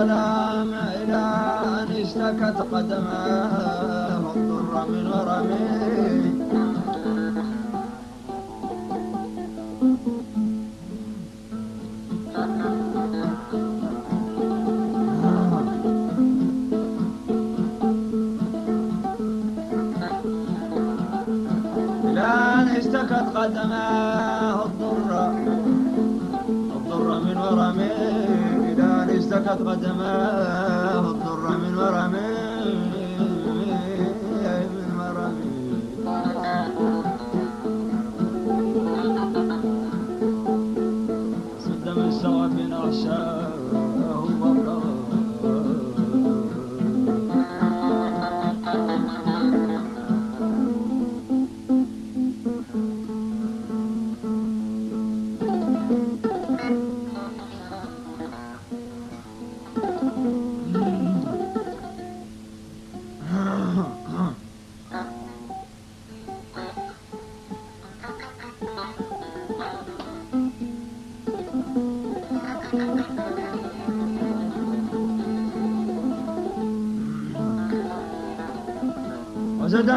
الظلام إلى أن اشتكت قدماه. الضر من أن اشتكت قدماه. اشتكت قدماه الضر من ورمه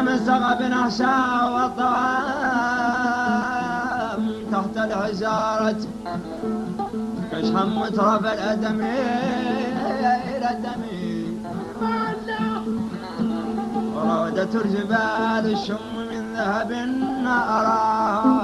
سقف أحشاء والطعام تحت الحجارة. كشحا مترف الأدم إلى الدم الجبال الشم من ذهب أرى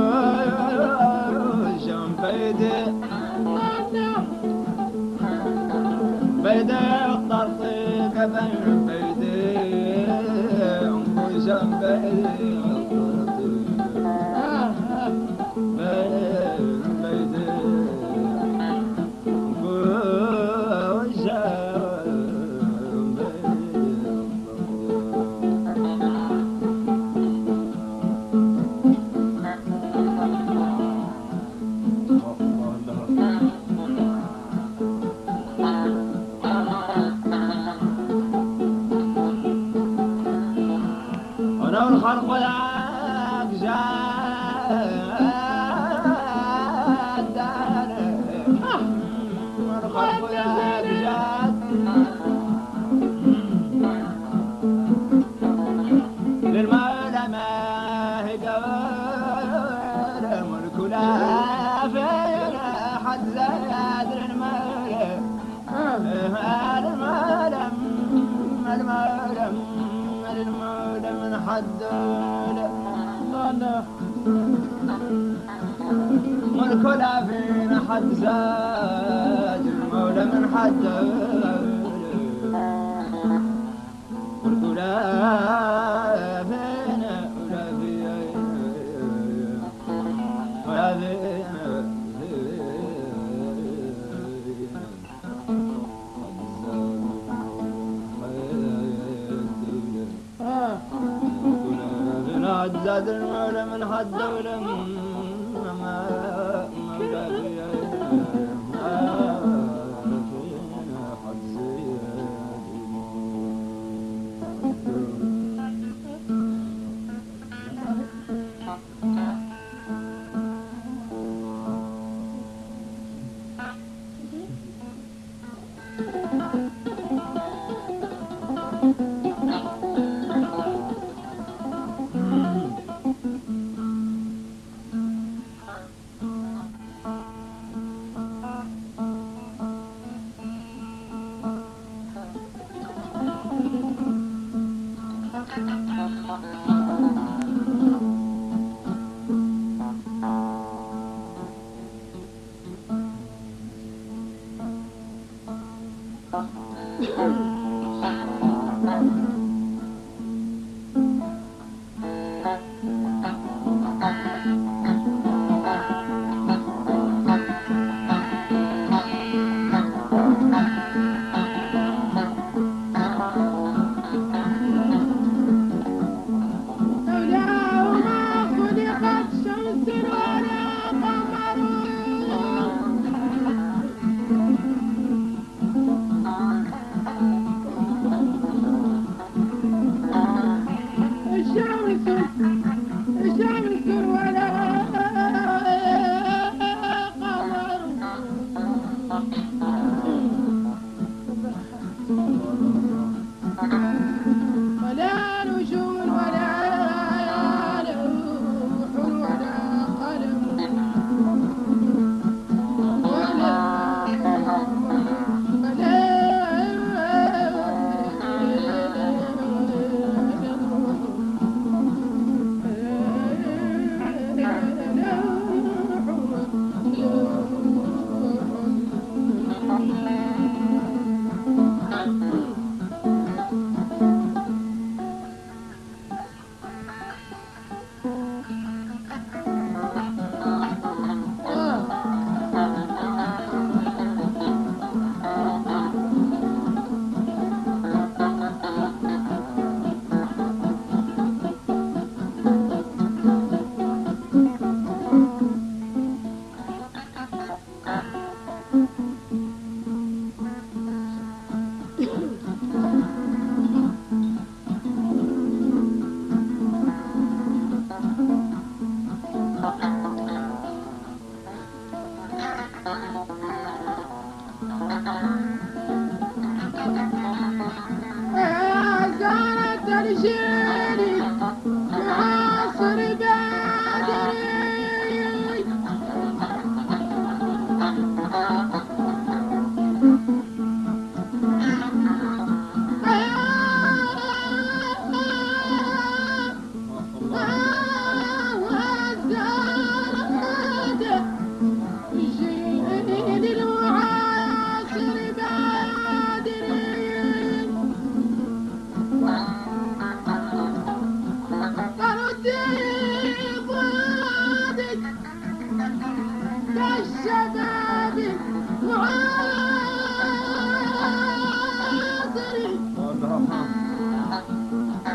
Juan كلا فينا حد زاد المولى من حد قلت لا فين ولا فين ولا فين حد زاد المولى من حد ولم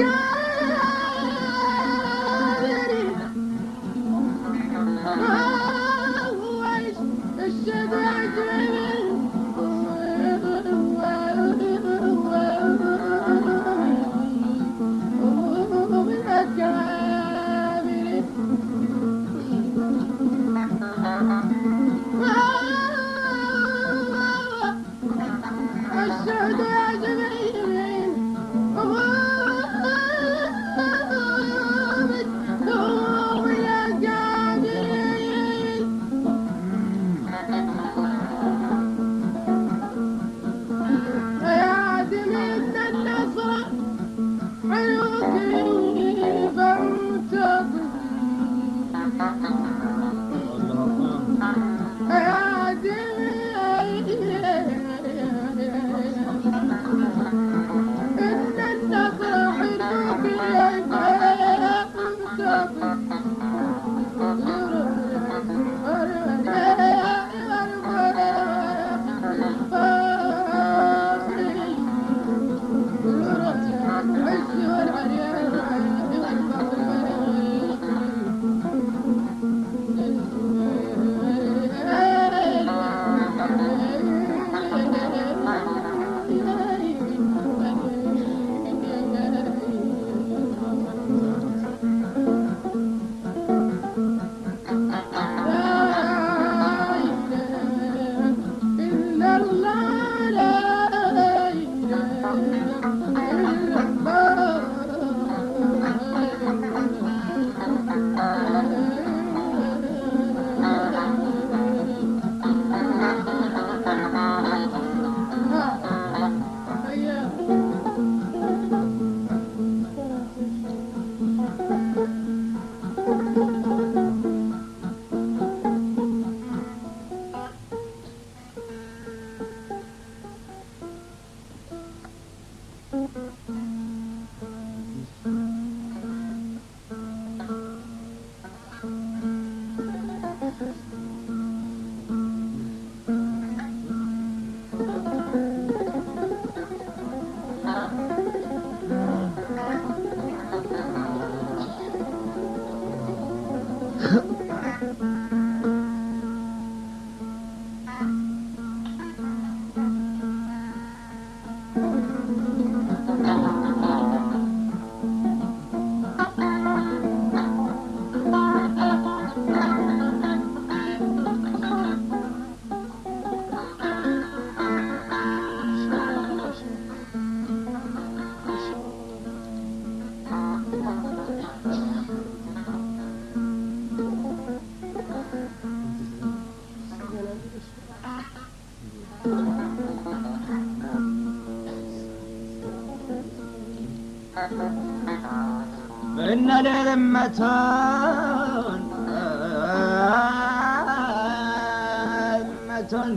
Yeah! መቶን መቶን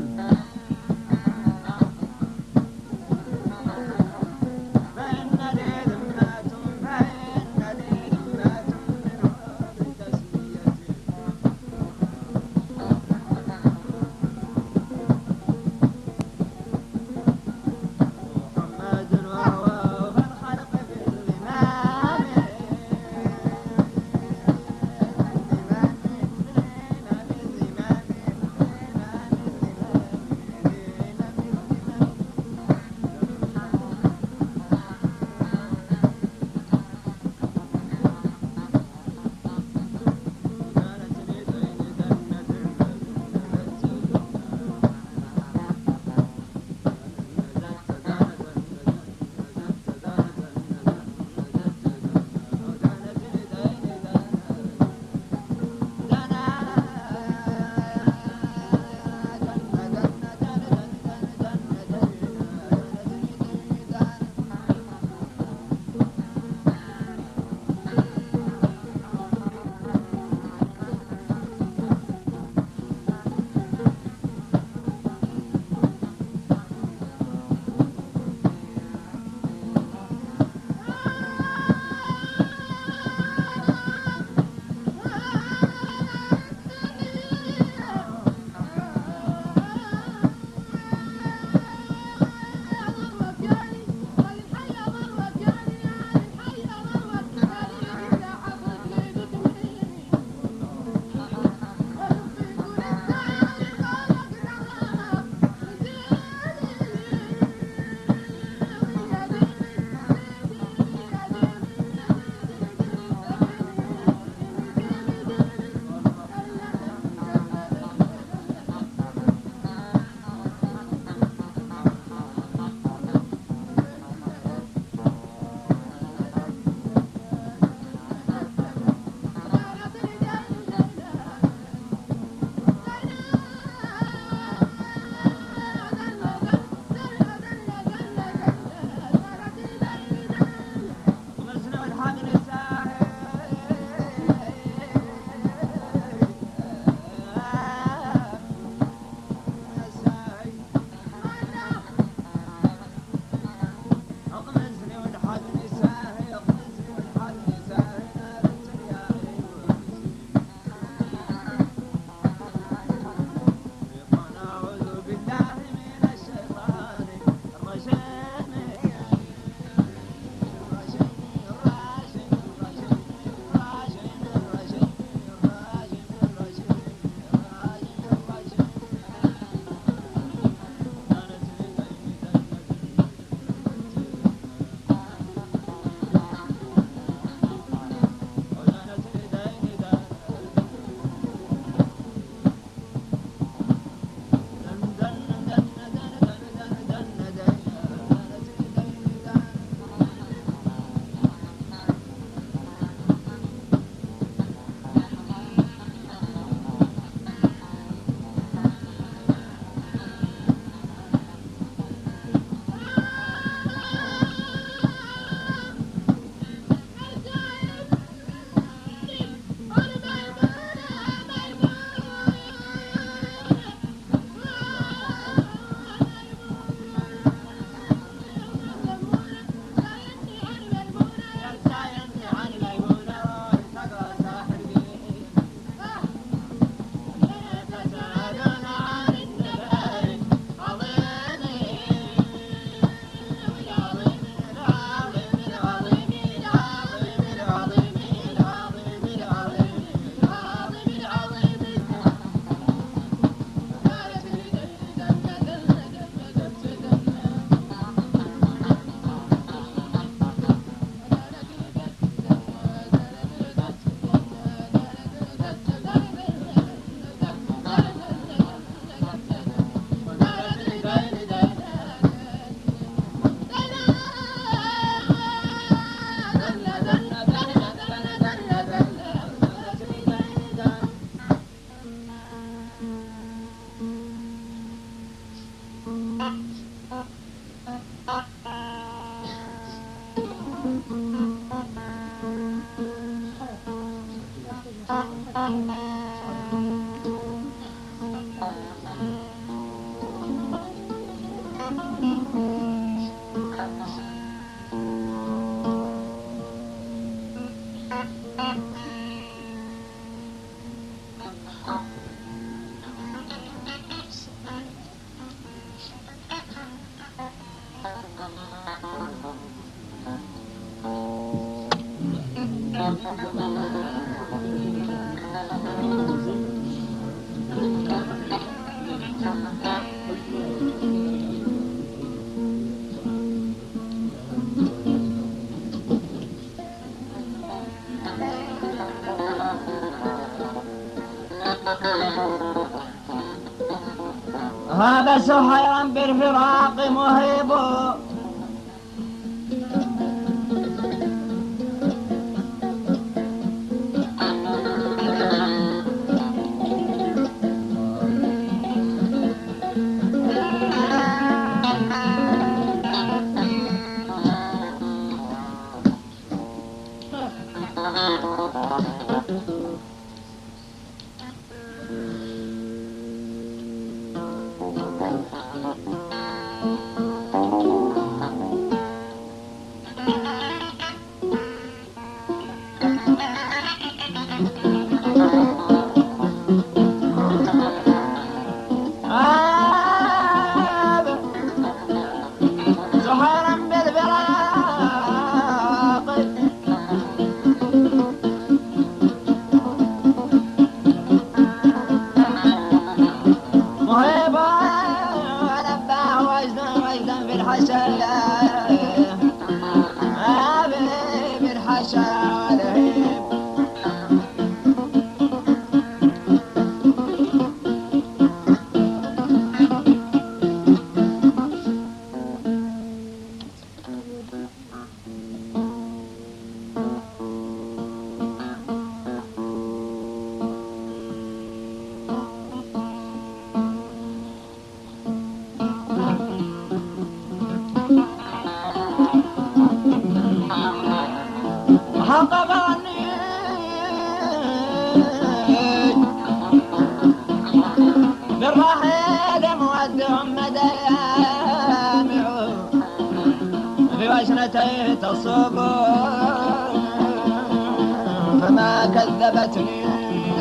هذا سهيرا بالفراق مهيب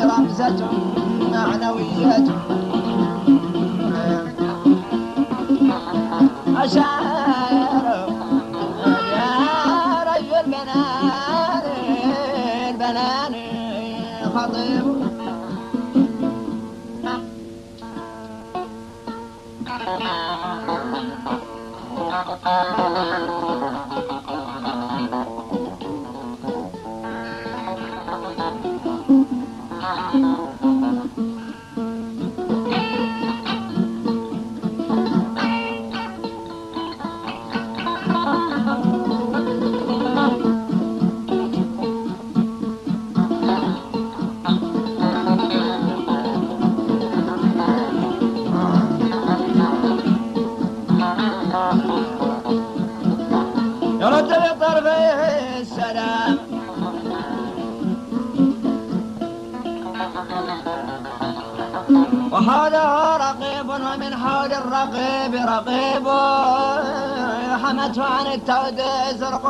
رمزة معنوية. أشعر يا رجل بنان البنان خطيب. 嗯 التود زرق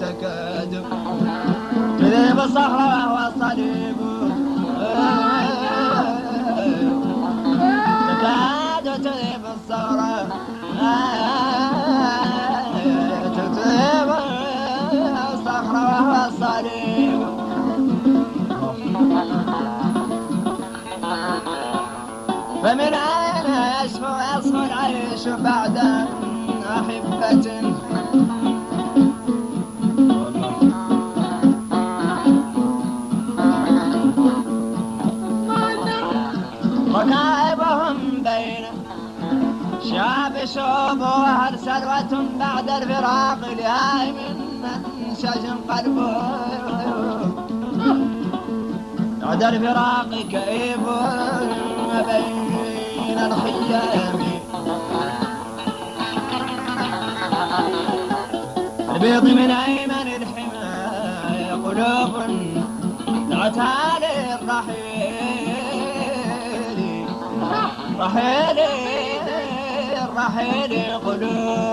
تكاد. تذيب الصخرة وهو الصليب بعد الفراق لهاي من من قلبه. بعد الفراق كئيب بين الخيام البيض من أيمن الحماية قلوب دعتها للرحيل رحيل رحيل قلوب.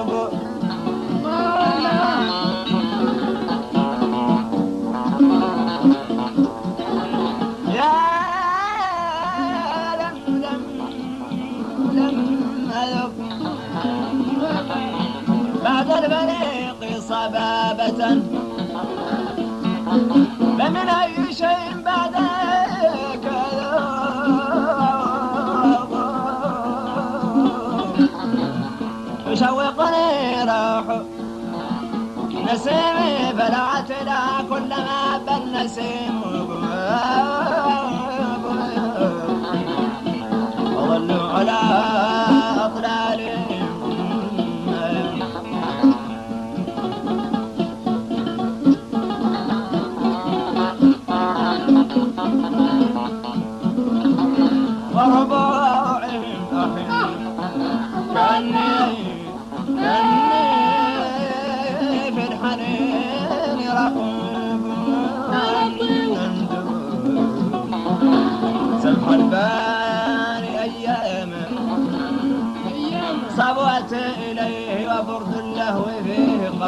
من أي شيءٍ شوقني روحه نسيمي بلعت لا كلما بل نسيم. وظل على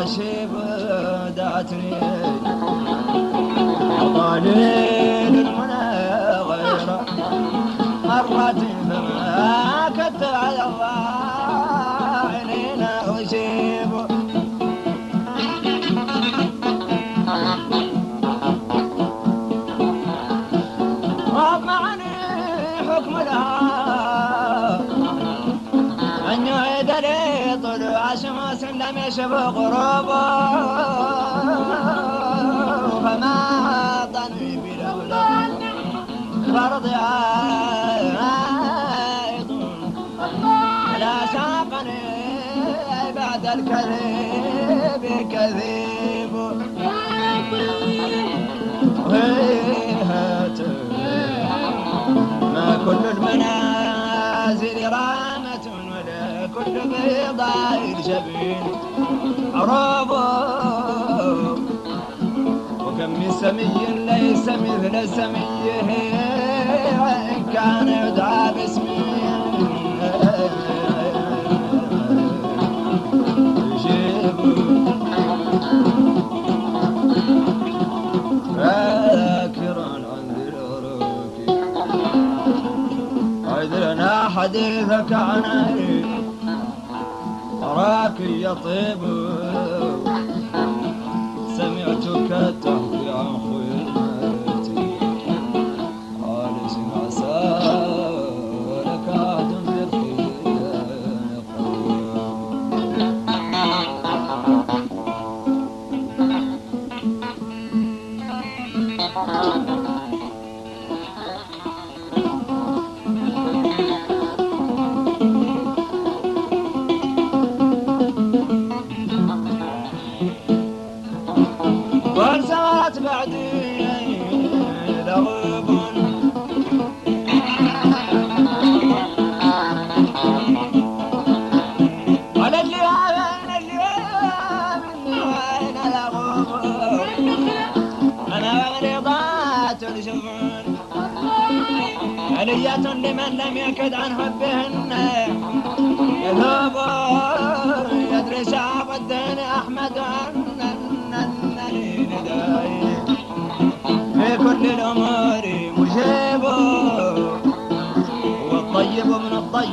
نشيب دعتني غروبه وما ظني بلولا. فرض عائد. لا ساقني بعد الكذب كذيب. ما كل المنازل راح كل بيضة يرجبين عرابة. وكم سمي ليس مثل سميه. إن كان يدعى باسمه حديثك عن وراك يا طيبه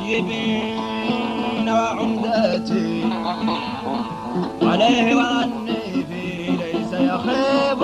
طيبين وعمدتي عليه وأني في ليس يخيب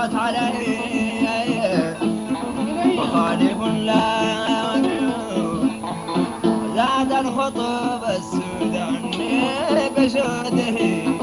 مرت علي. مخالف لا زاد السود عني بشوده